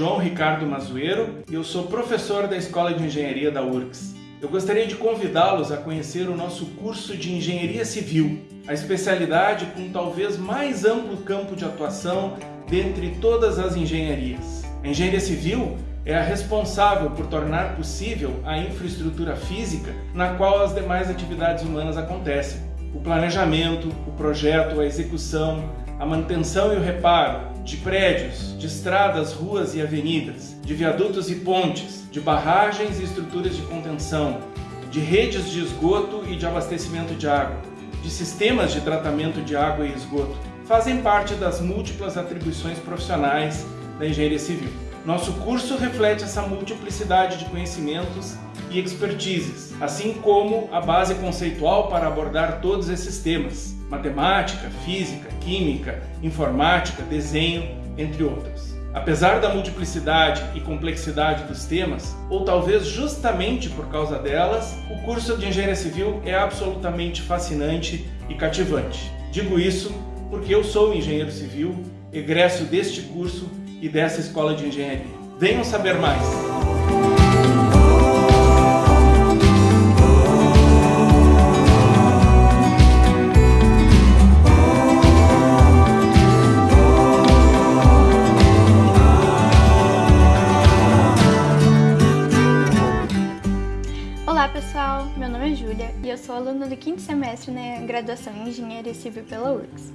João Ricardo Mazueiro e eu sou professor da Escola de Engenharia da URGS. Eu gostaria de convidá-los a conhecer o nosso curso de Engenharia Civil, a especialidade com talvez mais amplo campo de atuação dentre todas as engenharias. A engenharia civil é a responsável por tornar possível a infraestrutura física na qual as demais atividades humanas acontecem. O planejamento, o projeto, a execução, a manutenção e o reparo de prédios, de estradas, ruas e avenidas, de viadutos e pontes, de barragens e estruturas de contenção, de redes de esgoto e de abastecimento de água, de sistemas de tratamento de água e esgoto, fazem parte das múltiplas atribuições profissionais da engenharia civil. Nosso curso reflete essa multiplicidade de conhecimentos e expertises, assim como a base conceitual para abordar todos esses temas: matemática, física, química, informática, desenho, entre outros. Apesar da multiplicidade e complexidade dos temas, ou talvez justamente por causa delas, o curso de Engenharia Civil é absolutamente fascinante e cativante. Digo isso porque eu sou engenheiro civil, egresso deste curso e dessa escola de engenharia. Venham saber mais! Do quinto semestre na graduação em Engenharia Civil pela URGS.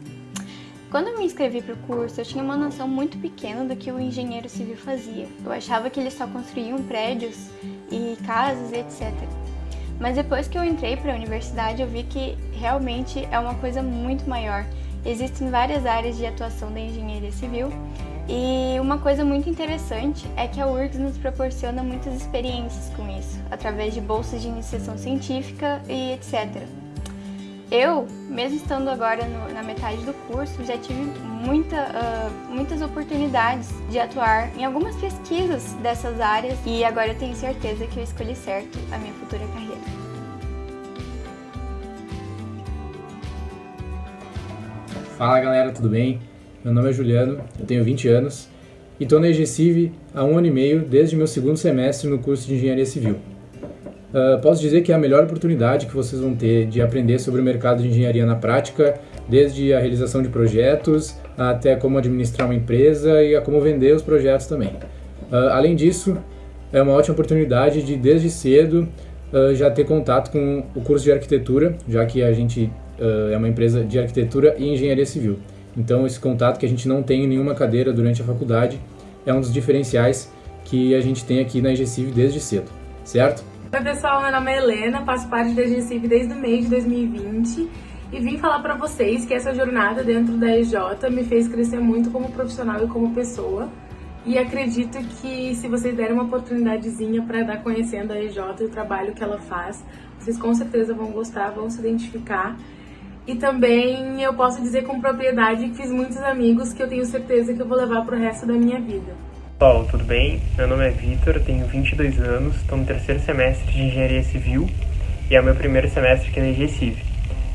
Quando eu me inscrevi para o curso, eu tinha uma noção muito pequena do que o engenheiro civil fazia. Eu achava que eles só construíam prédios e casas etc. Mas depois que eu entrei para a universidade, eu vi que realmente é uma coisa muito maior. Existem várias áreas de atuação da engenharia civil e uma coisa muito interessante é que a URGS nos proporciona muitas experiências com isso, através de bolsas de iniciação científica e etc. Eu, mesmo estando agora no, na metade do curso, já tive muita, uh, muitas oportunidades de atuar em algumas pesquisas dessas áreas e agora eu tenho certeza que eu escolhi certo a minha futura carreira. Fala galera, tudo bem? Meu nome é Juliano, eu tenho 20 anos e estou na EGCIV há um ano e meio desde meu segundo semestre no curso de Engenharia Civil. Uh, posso dizer que é a melhor oportunidade que vocês vão ter de aprender sobre o mercado de engenharia na prática, desde a realização de projetos até como administrar uma empresa e a como vender os projetos também. Uh, além disso, é uma ótima oportunidade de desde cedo uh, já ter contato com o curso de arquitetura, já que a gente é uma empresa de arquitetura e engenharia civil. Então, esse contato que a gente não tem em nenhuma cadeira durante a faculdade é um dos diferenciais que a gente tem aqui na EGCIV desde cedo, certo? Oi pessoal, meu nome é Helena, faço parte da EGCIV desde o mês de 2020 e vim falar para vocês que essa jornada dentro da EJ me fez crescer muito como profissional e como pessoa. E acredito que se vocês derem uma oportunidadezinha para dar conhecendo a EJ e o trabalho que ela faz, vocês com certeza vão gostar, vão se identificar e também eu posso dizer com propriedade que fiz muitos amigos que eu tenho certeza que eu vou levar pro resto da minha vida. Pessoal, tudo bem? Meu nome é Vitor, tenho 22 anos, estou no terceiro semestre de Engenharia Civil e é o meu primeiro semestre aqui na EGCIV.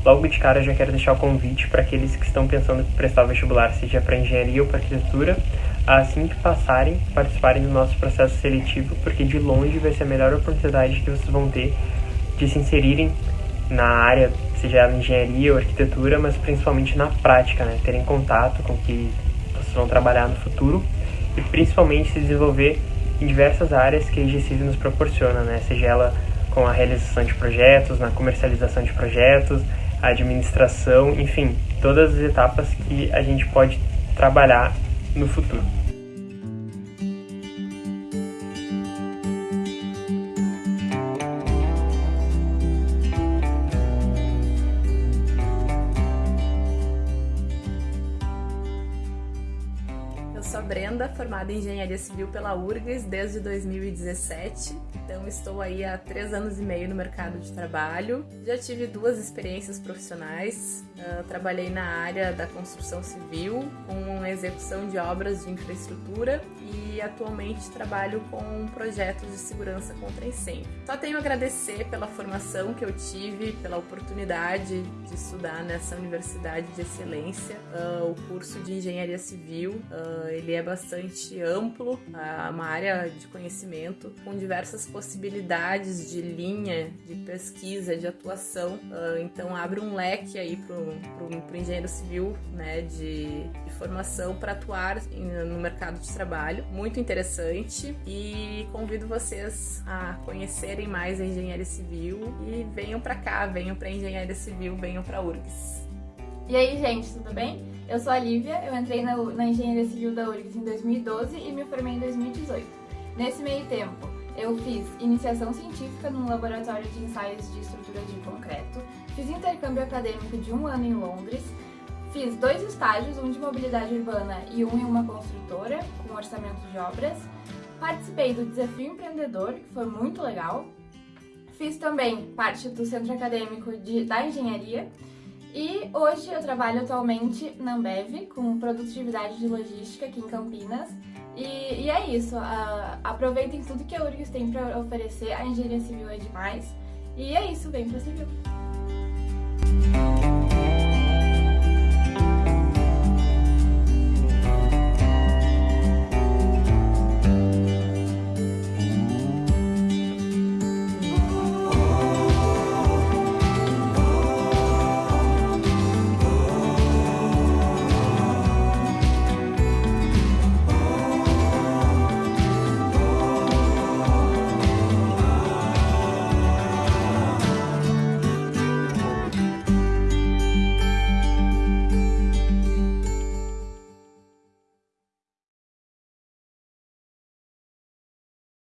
Logo de cara já quero deixar o convite para aqueles que estão pensando em prestar o vestibular, seja para engenharia ou para arquitetura, assim que passarem, participarem do nosso processo seletivo, porque de longe vai ser a melhor oportunidade que vocês vão ter de se inserirem na área, seja ela engenharia ou arquitetura, mas principalmente na prática, né? Terem contato com o que vocês vão trabalhar no futuro e principalmente se desenvolver em diversas áreas que a IGCIV nos proporciona, né? Seja ela com a realização de projetos, na comercialização de projetos, a administração, enfim, todas as etapas que a gente pode trabalhar no futuro. Formada em Engenharia Civil pela URGS desde 2017. Então estou aí há três anos e meio no mercado de trabalho. Já tive duas experiências profissionais. Uh, trabalhei na área da construção civil, com execução de obras de infraestrutura e atualmente trabalho com projetos de segurança contra incêndio. Só tenho a agradecer pela formação que eu tive, pela oportunidade de estudar nessa universidade de excelência. Uh, o curso de engenharia civil, uh, ele é bastante amplo, uh, uma área de conhecimento com diversas possibilidades de linha, de pesquisa, de atuação. então abre um leque aí para o engenheiro civil, né, de, de formação para atuar no mercado de trabalho. Muito interessante e convido vocês a conhecerem mais a engenharia civil e venham para cá, venham para engenharia civil, venham para URGS. E aí, gente, tudo bem? Eu sou a Lívia, eu entrei na, na Engenharia Civil da URGS em 2012 e me formei em 2018. Nesse meio tempo, eu fiz iniciação científica num laboratório de ensaios de estrutura de concreto, fiz intercâmbio acadêmico de um ano em Londres, fiz dois estágios, um de mobilidade urbana e um em uma construtora, com orçamento de obras, participei do Desafio Empreendedor, que foi muito legal, fiz também parte do centro acadêmico de, da engenharia e hoje eu trabalho atualmente na Ambev com produtividade de logística aqui em Campinas. E, e é isso, uh, aproveitem tudo que a URGS tem para oferecer, a engenharia civil é demais. E é isso, vem pro civil!